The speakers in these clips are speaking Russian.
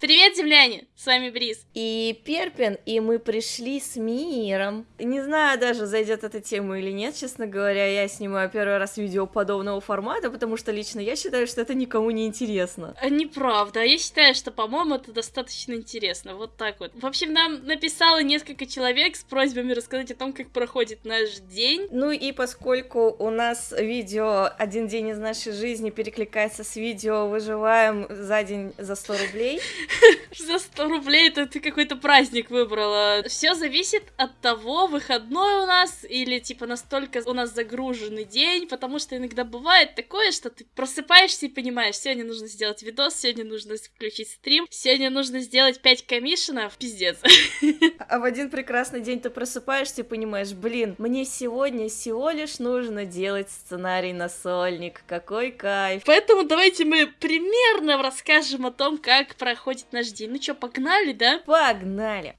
Привет, земляне! С вами Бриз. И Перпин, и мы пришли с миром. Не знаю даже, зайдет эта тема или нет, честно говоря, я снимаю первый раз видео подобного формата, потому что лично я считаю, что это никому не интересно. А, неправда, я считаю, что, по-моему, это достаточно интересно, вот так вот. В общем, нам написало несколько человек с просьбами рассказать о том, как проходит наш день. Ну и поскольку у нас видео «Один день из нашей жизни» перекликается с видео «Выживаем за день за 100 рублей», За 100 рублей это ты какой-то праздник выбрала. Все зависит от того, выходной у нас или типа настолько у нас загруженный день, потому что иногда бывает такое, что ты просыпаешься и понимаешь, сегодня нужно сделать видос, сегодня нужно включить стрим, сегодня нужно сделать 5 комиссионов, пиздец. А в один прекрасный день ты просыпаешься и понимаешь, блин, мне сегодня всего лишь нужно делать сценарий на сольник, какой кайф. Поэтому давайте мы примерно расскажем о том, как проходит будет наш день. Ну что, погнали, да? Погнали!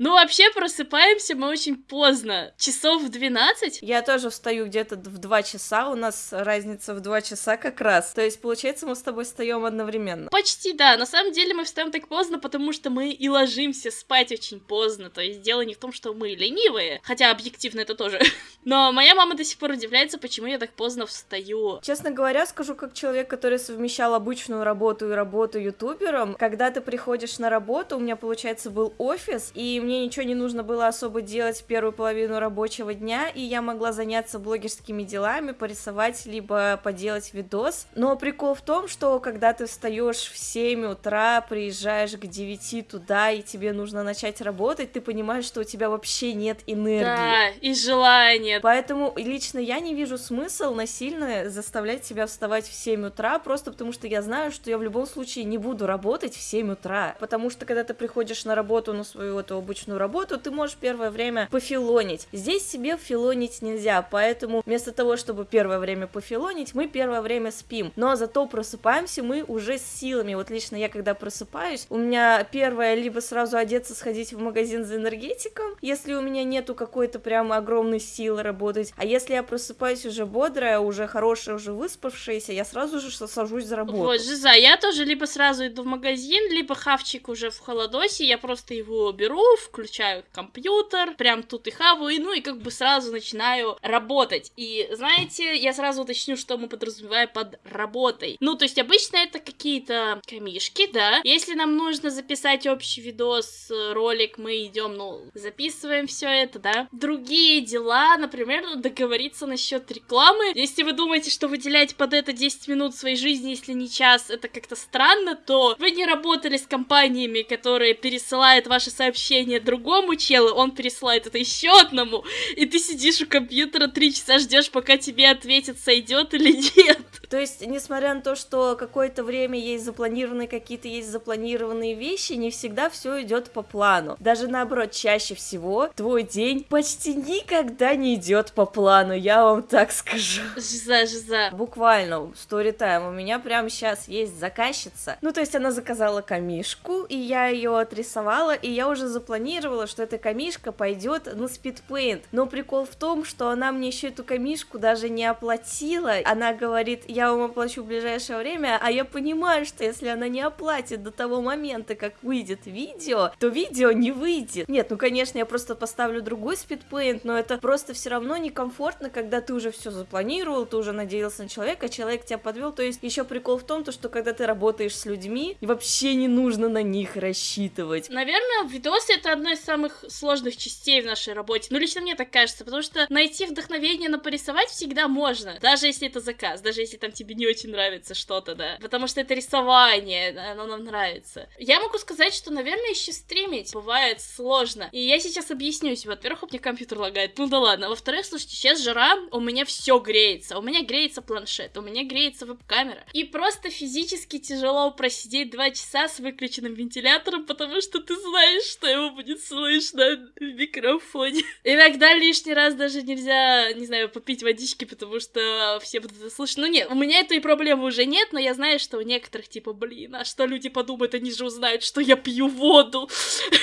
Ну, вообще, просыпаемся мы очень поздно. Часов в 12? Я тоже встаю где-то в 2 часа, у нас разница в 2 часа как раз. То есть, получается, мы с тобой встаем одновременно. Почти, да. На самом деле мы встаем так поздно, потому что мы и ложимся спать очень поздно. То есть, дело не в том, что мы ленивые, хотя объективно это тоже. Но моя мама до сих пор удивляется, почему я так поздно встаю. Честно говоря, скажу как человек, который совмещал обычную работу и работу ютубером, когда ты приходишь на работу, у меня, получается, был офис, и мне ничего не нужно было особо делать первую половину рабочего дня, и я могла заняться блогерскими делами, порисовать, либо поделать видос. Но прикол в том, что когда ты встаешь в 7 утра, приезжаешь к 9 туда, и тебе нужно начать работать, ты понимаешь, что у тебя вообще нет энергии. Да, и желания. Поэтому лично я не вижу смысл насильно заставлять себя вставать в 7 утра, просто потому что я знаю, что я в любом случае не буду работать в 7 утра. Потому что когда ты приходишь на работу, на свою эту обычную работу, ты можешь первое время пофилонить. Здесь себе филонить нельзя, поэтому вместо того, чтобы первое время пофилонить, мы первое время спим. Но зато просыпаемся мы уже с силами. Вот лично я, когда просыпаюсь, у меня первое либо сразу одеться, сходить в магазин за энергетиком, если у меня нету какой-то прям огромной силы работать. А если я просыпаюсь уже бодрая, уже хорошая, уже выспавшаяся, я сразу же сажусь за работу. Вот, Жиза, я тоже либо сразу иду в магазин, либо хавчик уже в холодосе, я просто его беру, включаю компьютер, прям тут и хаваю, ну и как бы сразу начинаю работать. И знаете, я сразу уточню, что мы подразумеваем под работой. Ну, то есть обычно это какие-то камишки, да. Если нам нужно записать общий видос, ролик, мы идем, ну, записываем все это, да. Другие дела, например, договориться насчет рекламы. Если вы думаете, что выделять под это 10 минут своей жизни, если не час, это как-то странно, то вы не работали с компаниями, которые пересылают ваши сообщения другому челу, он пересылает это еще одному, и ты сидишь у компьютера три часа ждешь, пока тебе ответят, сойдет или нет. То есть, несмотря на то, что какое-то время есть запланированные какие-то есть запланированные вещи, не всегда все идет по плану. Даже наоборот, чаще всего твой день почти никогда не идет по плану, я вам так скажу. Жиза, жиза. Буквально, сторитайм, у меня прямо сейчас есть заказчица. Ну, то есть она заказала камишку, и я ее отрисовала, и я уже запланировала, что эта камишка пойдет на спидпейнт. Но прикол в том, что она мне еще эту камишку даже не оплатила. Она говорит, я вам оплачу в ближайшее время, а я понимаю, что если она не оплатит до того момента, как выйдет видео, то видео не выйдет. Нет, ну конечно, я просто поставлю другой спидпейнт, но это просто все равно некомфортно, когда ты уже все запланировал, ты уже надеялся на человека, человек тебя подвел. То есть еще прикол в том, то, что когда ты работаешь с людьми, вообще не нужно на них рассчитывать. Наверное, видосы это одна из самых сложных частей в нашей работе. Ну, лично мне так кажется, потому что найти вдохновение на порисовать всегда можно, даже если это заказ, даже если там тебе не очень нравится что-то, да. Потому что это рисование, оно нам нравится. Я могу сказать, что, наверное, еще стримить бывает сложно. И я сейчас объяснюсь. Во-первых, у меня компьютер лагает. Ну да ладно. Во-вторых, слушайте, сейчас жара, у меня все греется. У меня греется планшет, у меня греется веб-камера. И просто физически тяжело просидеть два часа с выключенным вентилятором, потому что ты знаешь, что его будет слышно в микрофоне. Иногда лишний раз даже нельзя, не знаю, попить водички, потому что все будут это слышать. Ну нет, у меня этой проблемы уже нет, но я знаю, что у некоторых, типа, блин, а что люди подумают, они же узнают, что я пью воду.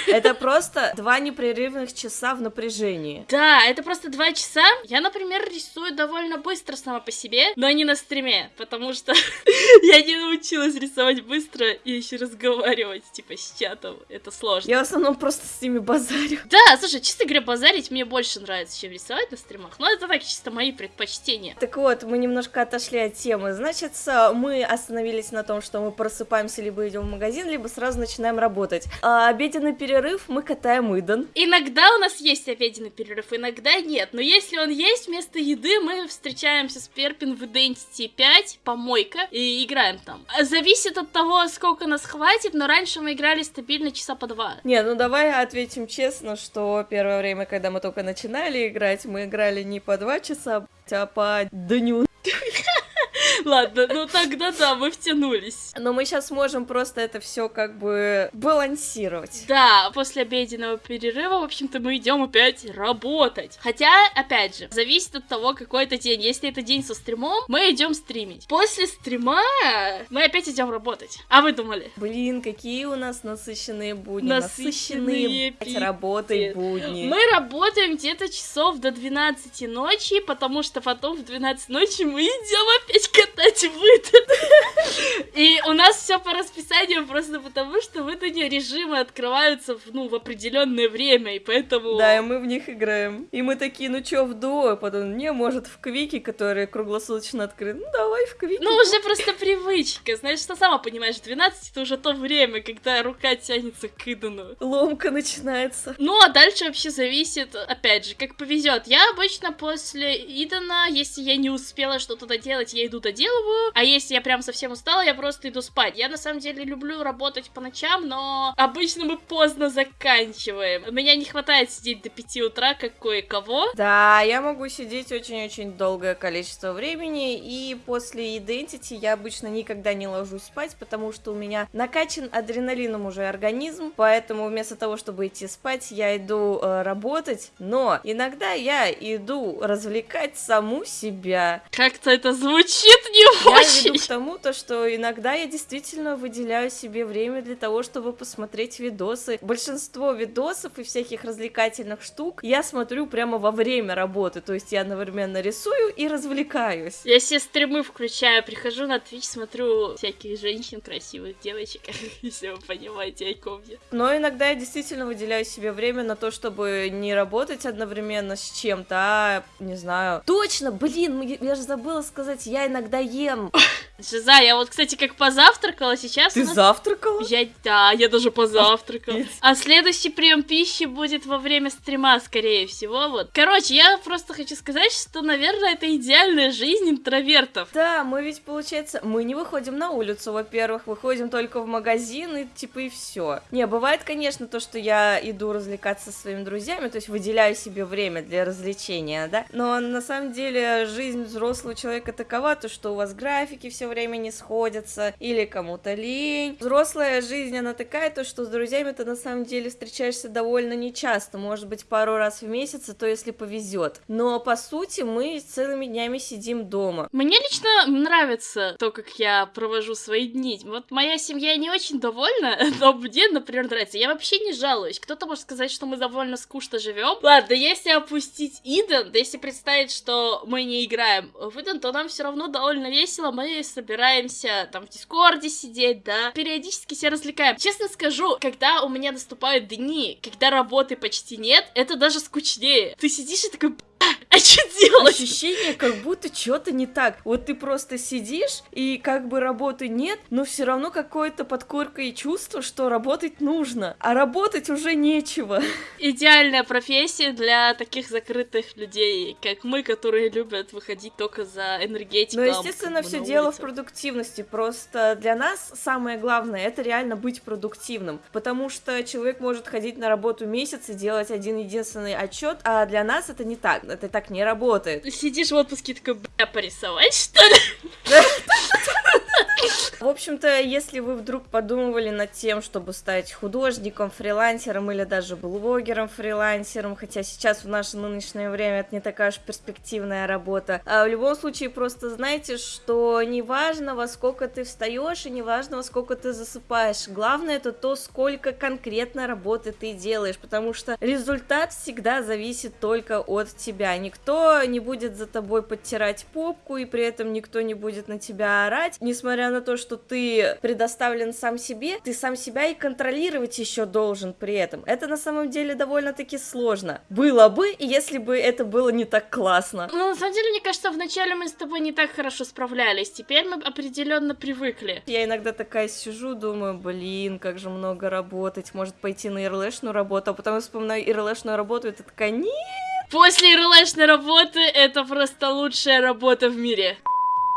Это просто два непрерывных часа в напряжении. Да, это просто два два часа я, например, рисую довольно быстро сама по себе, но не на стриме, потому что я не научилась рисовать быстро и еще разговаривать, типа, с чатом. Это сложно. Я в основном просто с ними базарю. Да, слушай, честно говоря, базарить мне больше нравится, чем рисовать на стримах. Но это так, чисто мои предпочтения. Так вот, мы немножко отошли от темы. Значит, мы остановились на том, что мы просыпаемся, либо идем в магазин, либо сразу начинаем работать. А обеденный перерыв мы катаем Иден. Иногда у нас есть обеденный перерыв, иногда нет. Но если он есть, вместо еды мы встречаемся с Перпин в Identity 5, помойка, и играем там. Зависит от того, сколько нас хватит, но раньше мы играли стабильно часа по два. Не, ну давай ответим честно, что первое время, когда мы только начинали играть, мы играли не по два часа, а по дню. Ладно, ну тогда да, мы втянулись. Но мы сейчас можем просто это все как бы балансировать. Да, после обеденного перерыва, в общем-то, мы идем опять работать. Хотя, опять же, зависит от того, какой это день. Если это день со стримом, мы идем стримить. После стрима мы опять идем работать. А вы думали? Блин, какие у нас насыщенные будни. Насыщенные, насыщенные работой будни. Мы работаем где-то часов до 12 ночи, потому что потом в 12 ночи мы идем опять катать выданы. И у нас все по расписанию просто потому, что выдания режимы открываются в, ну, в определенное время, и поэтому... Да, и мы в них играем. И мы такие, ну чё, в дуо? Потом, не, может, в Квике, которые круглосуточно открыты. Ну, давай в Квике. Ну, уже просто привычка. Знаешь, что сама понимаешь, 12 это уже то время, когда рука тянется к Идану. Ломка начинается. Ну, а дальше вообще зависит, опять же, как повезет. Я обычно после Идана, если я не успела что-то доделать, я иду доделываю, а если я прям совсем устала, я просто иду спать. Я на самом деле люблю работать по ночам, но обычно мы поздно заканчиваем. У меня не хватает сидеть до 5 утра, как кое-кого. Да, я могу сидеть очень-очень долгое количество времени, и после Identity я обычно никогда не ложусь спать, потому что у меня накачан адреналином уже организм, поэтому вместо того, чтобы идти спать, я иду э, работать, но иногда я иду развлекать саму себя. Как-то это звучит не я очень. Я веду к тому, то, что иногда я действительно выделяю себе время для того, чтобы посмотреть видосы. Большинство видосов и всяких развлекательных штук я смотрю прямо во время работы, то есть я одновременно рисую и развлекаюсь. Я все стримы включаю, прихожу на Twitch, смотрю всяких женщин, красивых девочек, если вы понимаете, о ком я. Но иногда я действительно выделяю себе время на то, чтобы не работать одновременно с чем-то, а, не знаю... Точно, блин, я же забыла сказать, я иногда ем. Жиза, я вот, кстати, как позавтракала сейчас. Ты нас... завтракала? Я, да, я даже позавтракала. А следующий прием пищи будет во время стрима, скорее всего, вот. Короче, я просто хочу сказать, что, наверное, это идеальная жизнь интровертов. Да, мы ведь, получается, мы не выходим на улицу, во-первых, выходим только в магазин и, типа, и все. Не, бывает, конечно, то, что я иду развлекаться со своими друзьями, то есть выделяю себе время для развлечения, да, но на самом деле жизнь взрослого человека такова, то, что у вас графики все время не сходятся, или кому-то лень. Взрослая жизнь, она такая, то, что с друзьями ты на самом деле встречаешься довольно нечасто, может быть, пару раз в месяц, а то если повезет. Но, по сути, мы целыми днями сидим дома. Мне лично нравится то, как я провожу свои дни. Вот моя семья не очень довольна, но мне, например, нравится. Я вообще не жалуюсь. Кто-то может сказать, что мы довольно скучно живем. Ладно, если опустить Иден, если представить, что мы не играем в Иден, то нам все равно довольно весело. Мы собираемся там в Дискорде сидеть, да, периодически себя развлекаем. Честно скажу, когда у меня наступают дни, когда работы почти нет, это даже скучнее. Ты сидишь и такой, а что делать? Ощущение, как будто что-то не так. Вот ты просто сидишь, и как бы работы нет, но все равно какое-то подкоркое чувство, что работать нужно. А работать уже нечего. Идеальная профессия для таких закрытых людей, как мы, которые любят выходить только за энергетиком. Ну, естественно, все дело в продуктивности. Просто для нас самое главное это реально быть продуктивным. Потому что человек может ходить на работу месяц и делать один единственный отчет, а для нас это не так это так не работает. Сидишь в отпуске такой, бля, порисовать, что ли? Общем-то, если вы вдруг подумывали над тем, чтобы стать художником, фрилансером или даже блогером, фрилансером, хотя сейчас в наше нынешнее время это не такая уж перспективная работа, а в любом случае просто знайте, что неважно, во сколько ты встаешь и неважно, во сколько ты засыпаешь, главное это то, сколько конкретно работы ты делаешь, потому что результат всегда зависит только от тебя, никто не будет за тобой подтирать попку и при этом никто не будет на тебя орать, несмотря на то, что ты предоставлен сам себе, ты сам себя и контролировать еще должен при этом. Это на самом деле довольно-таки сложно. Было бы, если бы это было не так классно. Ну, на самом деле, мне кажется, вначале мы с тобой не так хорошо справлялись. Теперь мы определенно привыкли. Я иногда такая сижу, думаю, блин, как же много работать, может пойти на ирлэшную работу, а потом вспоминаю ирлэшную работу, и ты такая, нет! После ирлэшной работы это просто лучшая работа в мире.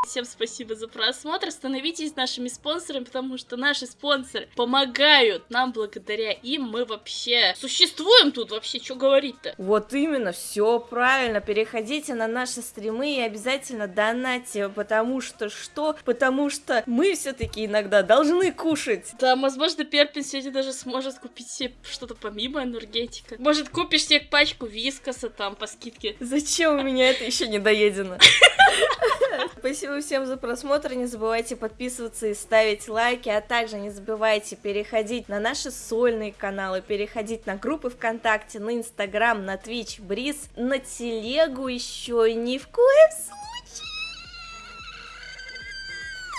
Всем спасибо за просмотр, становитесь нашими спонсорами, потому что наши спонсоры помогают нам, благодаря им мы вообще существуем тут, вообще, что говорить-то? Вот именно, все правильно, переходите на наши стримы и обязательно донатьте, потому что что? Потому что мы все-таки иногда должны кушать. Да, возможно, Перпин сегодня даже сможет купить себе что-то помимо энергетика. Может, купишь себе пачку вискоса там по скидке. Зачем у меня это еще не доедено? Спасибо всем за просмотр, не забывайте подписываться и ставить лайки, а также не забывайте переходить на наши сольные каналы, переходить на группы ВКонтакте, на Инстаграм, на Твич, Бриз, на Телегу еще и ни в коем случае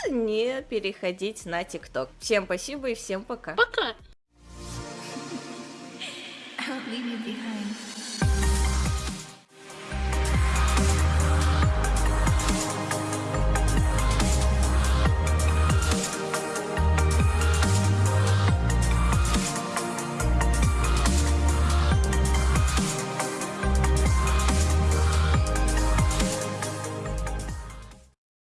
не переходить на ТикТок. Всем спасибо и всем пока. Пока! I won't leave you behind.